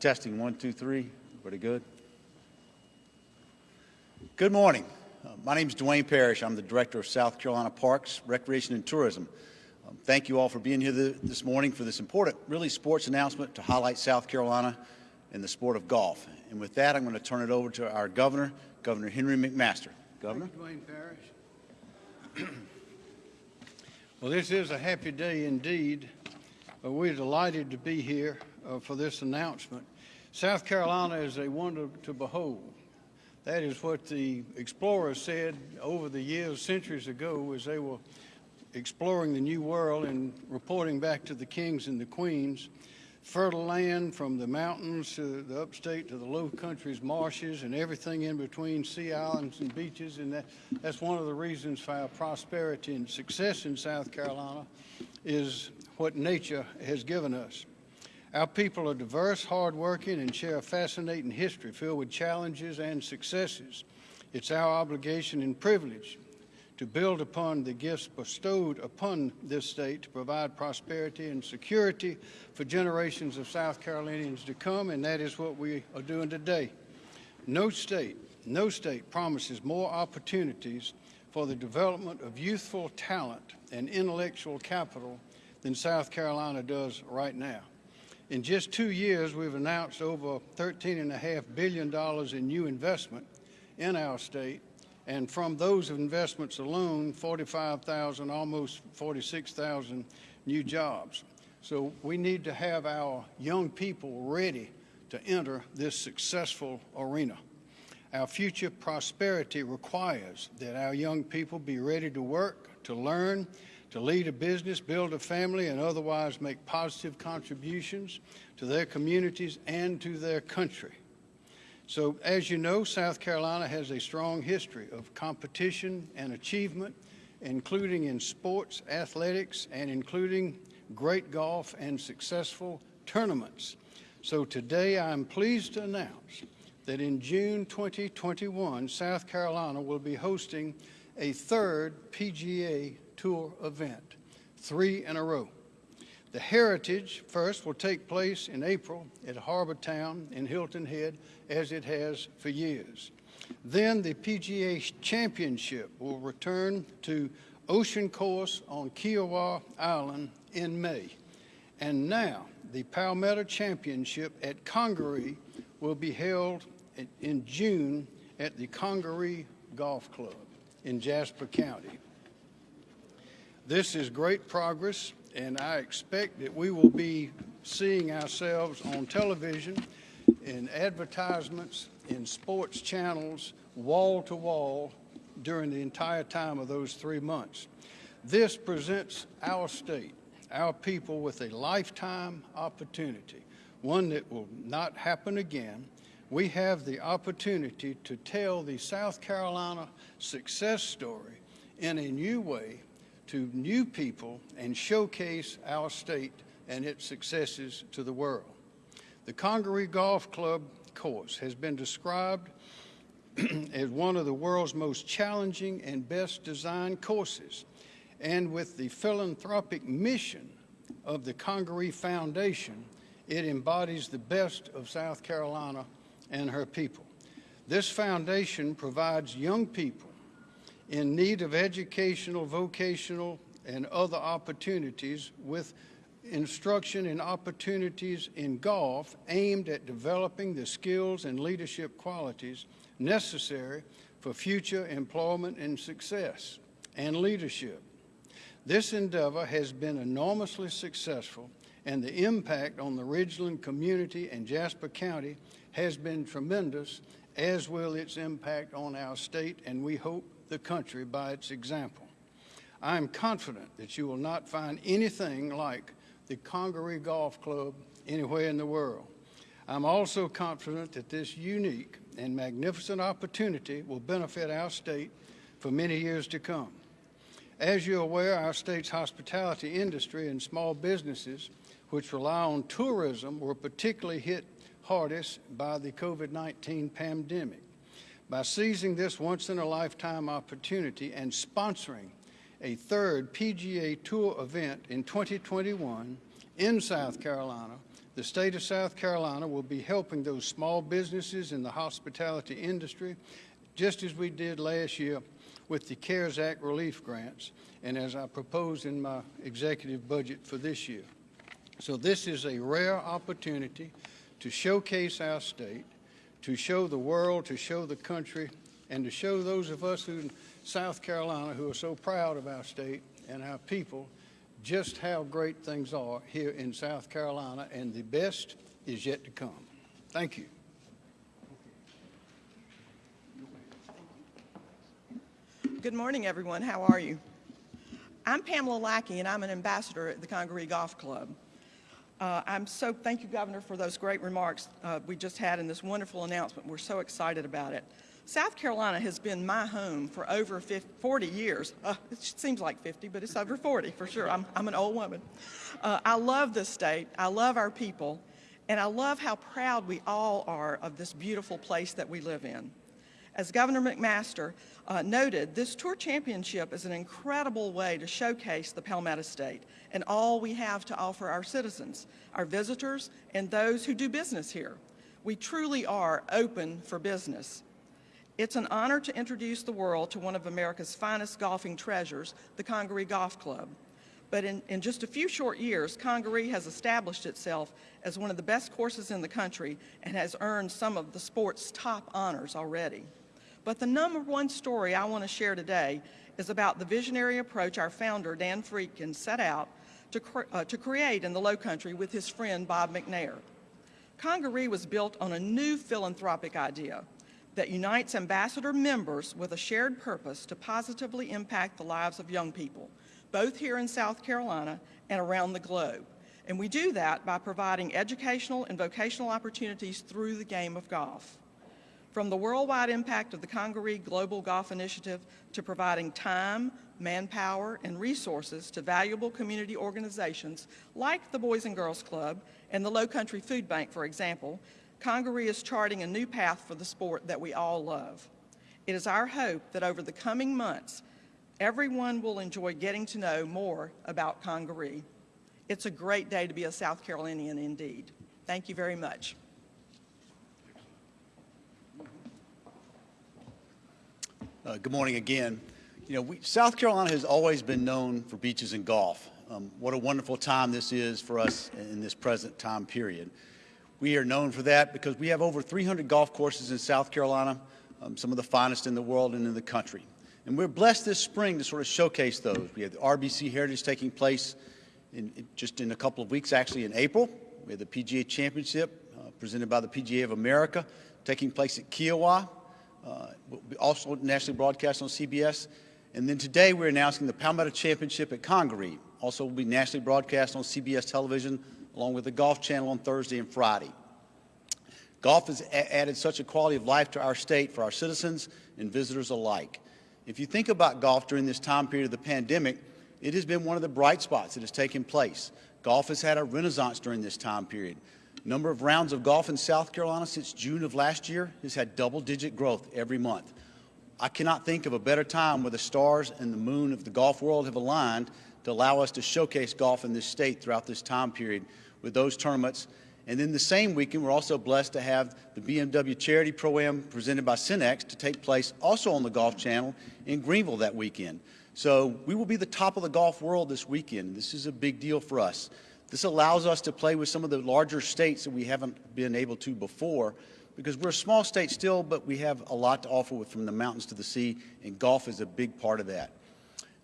Testing, one, two, three. Pretty good. Good morning. Uh, my name is Duane Parrish. I'm the Director of South Carolina Parks, Recreation, and Tourism. Um, thank you all for being here this morning for this important, really, sports announcement to highlight South Carolina and the sport of golf. And with that, I'm going to turn it over to our Governor, Governor Henry McMaster. Governor? You, Duane Parrish. well, this is a happy day indeed. Uh, we're delighted to be here uh, for this announcement. South Carolina is a wonder to behold. That is what the explorers said over the years, centuries ago, as they were exploring the New World and reporting back to the kings and the queens. Fertile land from the mountains to the upstate to the low countries, marshes, and everything in between, sea islands and beaches. And that, that's one of the reasons for our prosperity and success in South Carolina is what nature has given us. Our people are diverse, hardworking, and share a fascinating history filled with challenges and successes. It's our obligation and privilege to build upon the gifts bestowed upon this state to provide prosperity and security for generations of South Carolinians to come, and that is what we are doing today. No state, no state promises more opportunities for the development of youthful talent and intellectual capital than South Carolina does right now. In just two years, we've announced over $13.5 billion in new investment in our state, and from those investments alone, 45,000, almost 46,000 new jobs. So we need to have our young people ready to enter this successful arena. Our future prosperity requires that our young people be ready to work, to learn, to lead a business, build a family, and otherwise make positive contributions to their communities and to their country. So as you know, South Carolina has a strong history of competition and achievement, including in sports, athletics, and including great golf and successful tournaments. So today I'm pleased to announce that in June 2021, South Carolina will be hosting a third PGA Tour event, three in a row. The Heritage first will take place in April at Harbour Town in Hilton Head, as it has for years. Then the PGA Championship will return to Ocean Course on Kiawah Island in May. And now the Palmetto Championship at Congaree will be held in June at the Congaree Golf Club in Jasper County. This is great progress, and I expect that we will be seeing ourselves on television, in advertisements, in sports channels, wall to wall, during the entire time of those three months. This presents our state, our people, with a lifetime opportunity, one that will not happen again. We have the opportunity to tell the South Carolina success story in a new way to new people and showcase our state and its successes to the world. The Congaree Golf Club course has been described as one of the world's most challenging and best designed courses. And with the philanthropic mission of the Congaree Foundation, it embodies the best of South Carolina and her people. This foundation provides young people in need of educational, vocational, and other opportunities with instruction and opportunities in golf aimed at developing the skills and leadership qualities necessary for future employment and success and leadership. This endeavor has been enormously successful and the impact on the Ridgeland community and Jasper County has been tremendous, as will its impact on our state, and we hope the country by its example. I am confident that you will not find anything like the Congaree Golf Club anywhere in the world. I'm also confident that this unique and magnificent opportunity will benefit our state for many years to come. As you're aware, our state's hospitality industry and small businesses, which rely on tourism, were particularly hit hardest by the COVID-19 pandemic. By seizing this once-in-a-lifetime opportunity and sponsoring a third PGA Tour event in 2021 in South Carolina, the state of South Carolina will be helping those small businesses in the hospitality industry, just as we did last year with the CARES Act relief grants, and as I proposed in my executive budget for this year. So this is a rare opportunity to showcase our state, to show the world, to show the country, and to show those of us in South Carolina who are so proud of our state and our people just how great things are here in South Carolina, and the best is yet to come. Thank you. Good morning, everyone. How are you? I'm Pamela Lackey, and I'm an ambassador at the Congaree Golf Club. Uh, I'm so, thank you, Governor, for those great remarks uh, we just had in this wonderful announcement. We're so excited about it. South Carolina has been my home for over 50, 40 years. Uh, it seems like 50, but it's over 40 for sure. I'm, I'm an old woman. Uh, I love this state. I love our people. And I love how proud we all are of this beautiful place that we live in. As Governor McMaster uh, noted, this Tour Championship is an incredible way to showcase the Palmetto State and all we have to offer our citizens, our visitors, and those who do business here. We truly are open for business. It's an honor to introduce the world to one of America's finest golfing treasures, the Congaree Golf Club. But in, in, just a few short years, Congaree has established itself as one of the best courses in the country and has earned some of the sport's top honors already. But the number one story I want to share today is about the visionary approach our founder, Dan Friedkin, set out to, cre uh, to create in the Low Country with his friend Bob McNair. Congaree was built on a new philanthropic idea that unites ambassador members with a shared purpose to positively impact the lives of young people, both here in South Carolina and around the globe. And we do that by providing educational and vocational opportunities through the game of golf. From the worldwide impact of the Congaree Global Golf Initiative to providing time, manpower, and resources to valuable community organizations like the Boys and Girls Club and the Low Country Food Bank, for example, Congaree is charting a new path for the sport that we all love. It is our hope that over the coming months, everyone will enjoy getting to know more about Congaree. It's a great day to be a South Carolinian indeed. Thank you very much. Uh, good morning again. You know, we, South Carolina has always been known for beaches and golf. Um, what a wonderful time this is for us in this present time period. We are known for that because we have over 300 golf courses in South Carolina, um, some of the finest in the world and in the country. And we're blessed this spring to sort of showcase those. We have the RBC Heritage taking place in, just in a couple of weeks, actually in April. We have the PGA Championship uh, presented by the PGA of America taking place at Kiawah uh, also nationally broadcast on CBS. And then today we're announcing the Palmetto Championship at Congaree. Also will be nationally broadcast on CBS television along with the Golf Channel on Thursday and Friday. Golf has added such a quality of life to our state for our citizens and visitors alike. If you think about golf during this time period of the pandemic, it has been one of the bright spots that has taken place. Golf has had a renaissance during this time period. Number of rounds of golf in South Carolina since June of last year has had double-digit growth every month. I cannot think of a better time where the stars and the moon of the golf world have aligned to allow us to showcase golf in this state throughout this time period with those tournaments. And then the same weekend, we're also blessed to have the BMW Charity Pro-Am presented by SYNNEX to take place also on the Golf Channel in Greenville that weekend. So we will be the top of the golf world this weekend. This is a big deal for us. This allows us to play with some of the larger states that we haven't been able to before because we're a small state still, but we have a lot to offer with, from the mountains to the sea, and golf is a big part of that.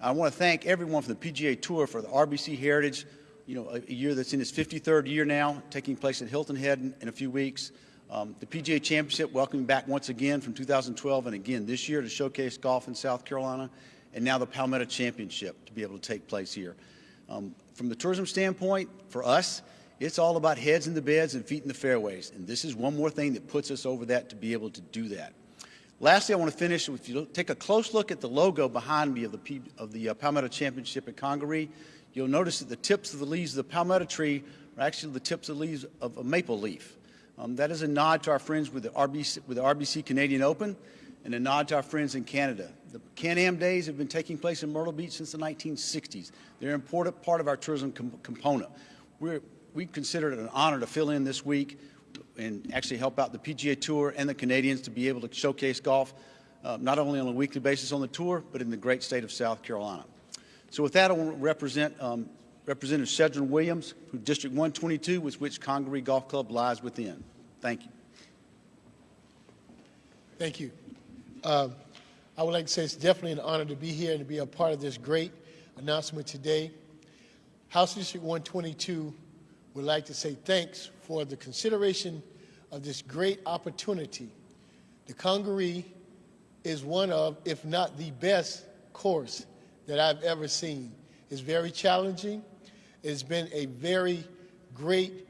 I want to thank everyone from the PGA Tour for the RBC Heritage, you know, a, year that's in its 53rd year now, taking place at Hilton Head in, in a few weeks. Um, the PGA Championship welcoming back once again from 2012 and again this year to showcase golf in South Carolina, and now the Palmetto Championship to be able to take place here. Um, from the tourism standpoint, for us, it's all about heads in the beds and feet in the fairways. And this is one more thing that puts us over that to be able to do that. Lastly, I want to finish, if you take a close look at the logo behind me of the, of the uh, Palmetto Championship at Congaree, you'll notice that the tips of the leaves of the palmetto tree are actually the tips of the leaves of a maple leaf. Um, that is a nod to our friends with the, RBC, with the RBC Canadian Open and a nod to our friends in Canada. The Can-Am days have been taking place in Myrtle Beach since the 1960s. They're an important part of our tourism com component. We're, we considered it an honor to fill in this week and actually help out the PGA Tour and the Canadians to be able to showcase golf, uh, not only on a weekly basis on the tour, but in the great state of South Carolina. So with that, I want to represent um, Representative Shedron Williams, who District 122, with which Congaree Golf Club lies within. Thank you. Thank you. Um, I would like to say it's definitely an honor to be here and to be a part of this great announcement today. House District 122 would like to say thanks for the consideration of this great opportunity. The Congaree is one of, if not the best course that I've ever seen. It's very challenging. It's been a very great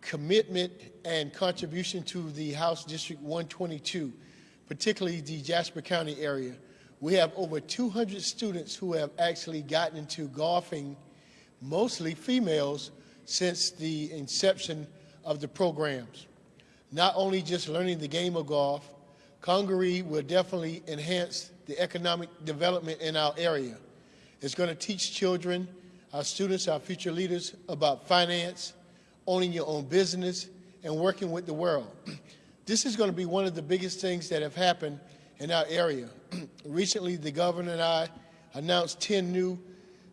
commitment and contribution to the House District 122, particularly the Jasper County area. We have over 200 students who have actually gotten into golfing, mostly females, since the inception of the programs. Not only just learning the game of golf, Congaree will definitely enhance the economic development in our area. It's going to teach children, our students, our future leaders about finance, owning your own business, and working with the world. This is going to be one of the biggest things that have happened in our area. Recently, the governor and I announced 10 new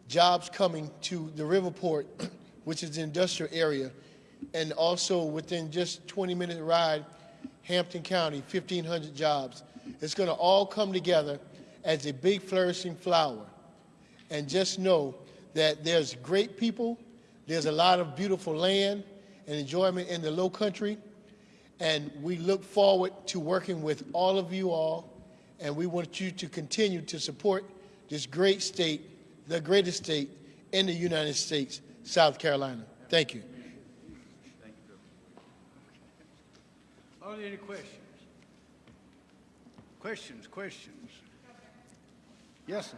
jobs coming to the Riverport, which is the industrial area, and also within just 20 minute ride, Hampton County, 1,500 jobs. It's going to all come together as a big flourishing flower. And just know that there's great people, there's a lot of beautiful land and enjoyment in the low country, and we look forward to working with all of you all, and we want you to continue to support this great state, the greatest state in the United States, South Carolina. Thank you. Are there any questions? Questions, questions? Yes, sir.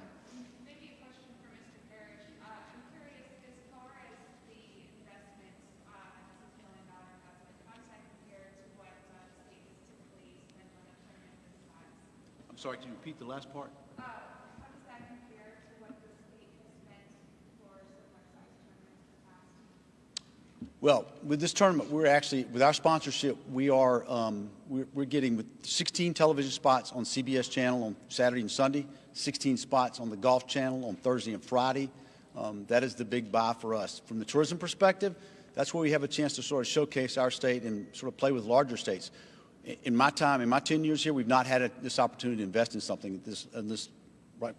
Maybe a question for Mr. Parrish. Uh, I'm curious, as far as the investment, uh, the million dollar investment, how does that compare to what uh, the state has typically spent on a tournament this size? I'm sorry, can you repeat the last part? Uh, how does that compare to what the state has spent for similar size tournaments in the past? Well, with this tournament, we're actually, with our sponsorship, we are, um, we're, we're getting with 16 television spots on CBS channel on Saturday and Sunday, 16 spots on the Golf Channel on Thursday and Friday. Um, that is the big buy for us. From the tourism perspective, that's where we have a chance to sort of showcase our state and sort of play with larger states. In- my time, in my 10 years here, we've not had a, this opportunity to invest in something this, in this,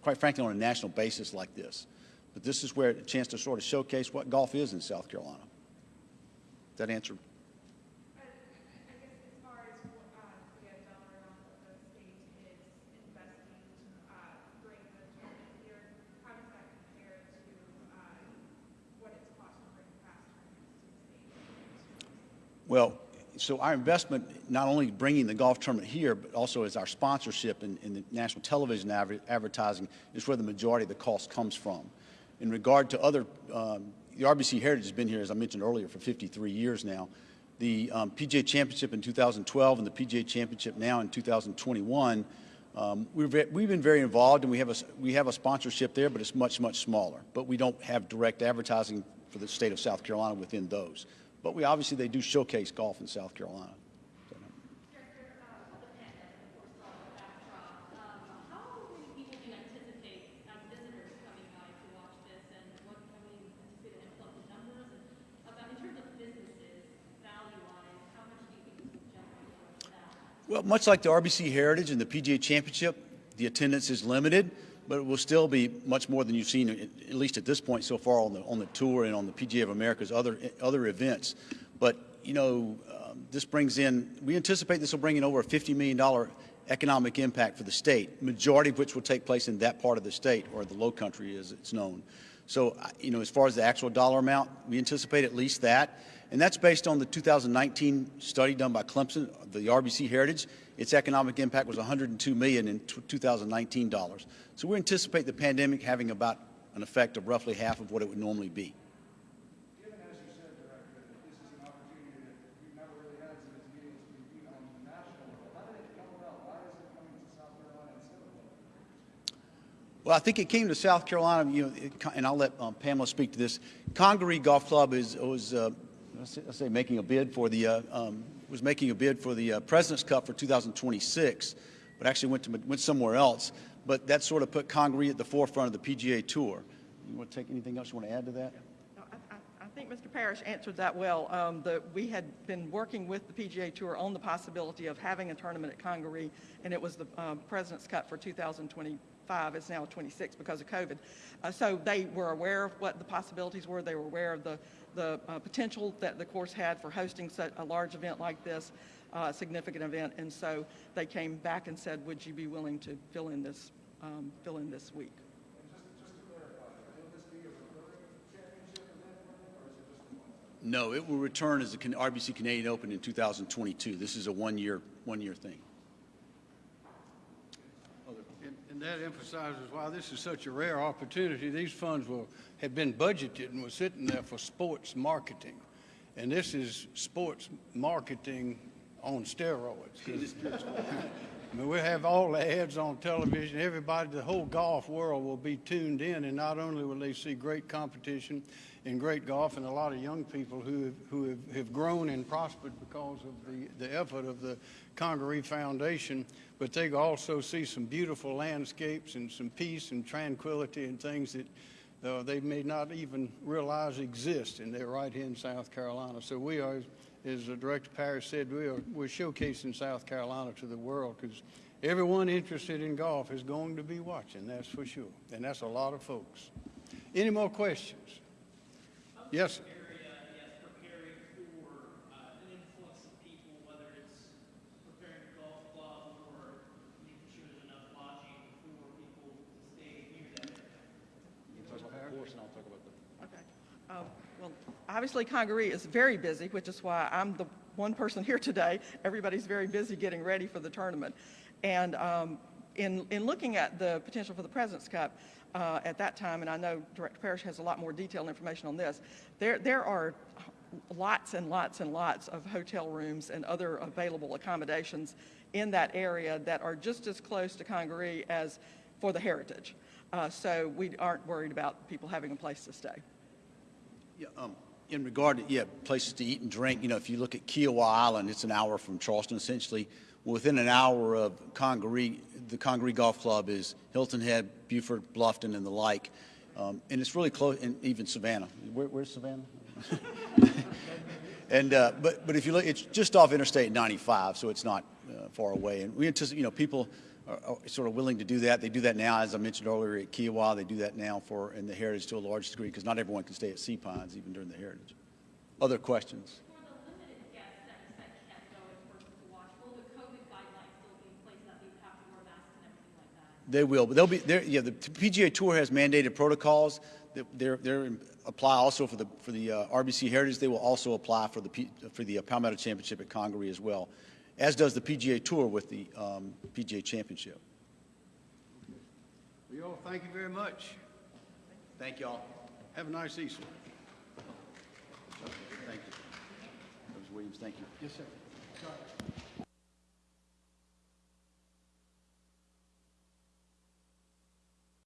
quite frankly, on a national basis like this. But this is where a chance to sort of showcase what golf is in South Carolina. That answer? Well, so our investment, not only bringing the golf tournament here, but also as our sponsorship in, in the national television adver- advertising is where the majority of the cost comes from. In regard to other, um, the RBC Heritage has been here, as I mentioned earlier, for 53 years now. The um, PGA Championship in 2012 and the PGA Championship now in 2021, um, we're ve- we've been very involved, and we have, a, we have a sponsorship there, but it's much, much smaller. But we don't have direct advertising for the state of South Carolina within those. But we obviously, they do showcase golf in South Carolina. Well, much like the RBC Heritage and the PGA Championship, the attendance is limited, but it will still be much more than you've seen, at least at this point so far on the on the tour and on the PGA of America's other other events. But you know, um, this brings in. We anticipate this will bring in over a fifty million dollar economic impact for the state, majority of which will take place in that part of the state or the Low Country, as it's known. So, you know, as far as the actual dollar amount, we anticipate at least that. And that's based on the 2019 study done by Clemson, the RBC Heritage. Its economic impact was 102 million in 2019 dollars. So we anticipate the pandemic having about an effect of roughly half of what it would normally be. Well, I think it came to South Carolina, you know, and I'll let um, Pamela speak to this. Congaree Golf Club is was uh, let's say, making a bid for the uh, um, was making a bid for the uh, President's Cup for 2026, but actually went to went somewhere else. But that sort of put Congaree at the forefront of the PGA Tour. You want to take anything else you want to add to that? I, I- I think Mr. Parrish answered that well. Um, the, we had been working with the PGA Tour on the possibility of having a tournament at Congaree, and it was the um, President's Cup for 2025. It's now 26 because of COVID. Uh, so they were aware of what the possibilities were. They were aware of the, the uh, potential that the course had for hosting such a large event like this, uh, a significant event. And so they came back and said, would you be willing to fill in this, um, fill in this week? No, it will return as the RBC Canadian Open in 2022. This is a one-year one-year thing. And- And that emphasizes why this is such a rare opportunity. These funds will, have been budgeted and were sitting there for sports marketing. And this is sports marketing on steroids. I mean, we'll have all the ads on television. Everybody, the whole golf world will be tuned in, and not only will they see great competition in great golf and a lot of young people who have, who have, have grown and prospered because of the, the effort of the Congaree Foundation, but they also see some beautiful landscapes and some peace and tranquility and things that uh, they may not even realize exist, and they're right here in South Carolina. So we are, as uh, Director Parrish said, we are, we're showcasing South Carolina to the world because everyone interested in golf is going to be watching, that's for sure. And that's a lot of folks. Any more questions? Yes, sir. area, yes, preparing for an influx of people, whether it's preparing a golf club or making sure there's enough lodging for people to stay near that. Okay. Um, Well, obviously Congaree is very busy, which is why I'm the one person here today. Everybody's very busy getting ready for the tournament. And um, in, in looking at the potential for the President's Cup uh, at that time, and I know Director Parrish has a lot more detailed information on this, there, there are lots and lots and lots of hotel rooms and other available accommodations in that area that are just as close to Congaree as for the Heritage. Uh, So we aren't worried about people having a place to stay. Yeah, um, in regard to, yeah, places to eat and drink, you know, if you look at Kiawah Island, it's an hour from Charleston, essentially. Within an hour of Congaree, the Congaree Golf Club is Hilton Head, Beaufort, Bluffton, and the like. Um, and it's really close, and even Savannah. Where, where's Savannah? and, uh, but, but if you look, it's just off Interstate 95, so it's not uh, far away. And we anticipate, you know, people are, sort of willing to do that. They do that now, as I mentioned earlier, at Kiawah. They do that now for, in the Heritage to a large degree, because not everyone can stay at Sea Pines, even during the Heritage. Other questions? For the limited guests that, that can't go in person to watch, will the COVID guidelines still be in place that they have to wear masks and everything like that? They will, but they'll be there. Yeah, the PGA Tour has mandated protocols. that They're, they're apply also for the for the uh, RBC Heritage. They will also apply for the P, for the uh, Palmetto Championship at Congaree as well, as does the PGA Tour with the um, PGA Championship. Well, y'all, thank you very much. Thank you all. Have a nice Easter. Thank you. Mr. Williams, thank you. Yes, sir.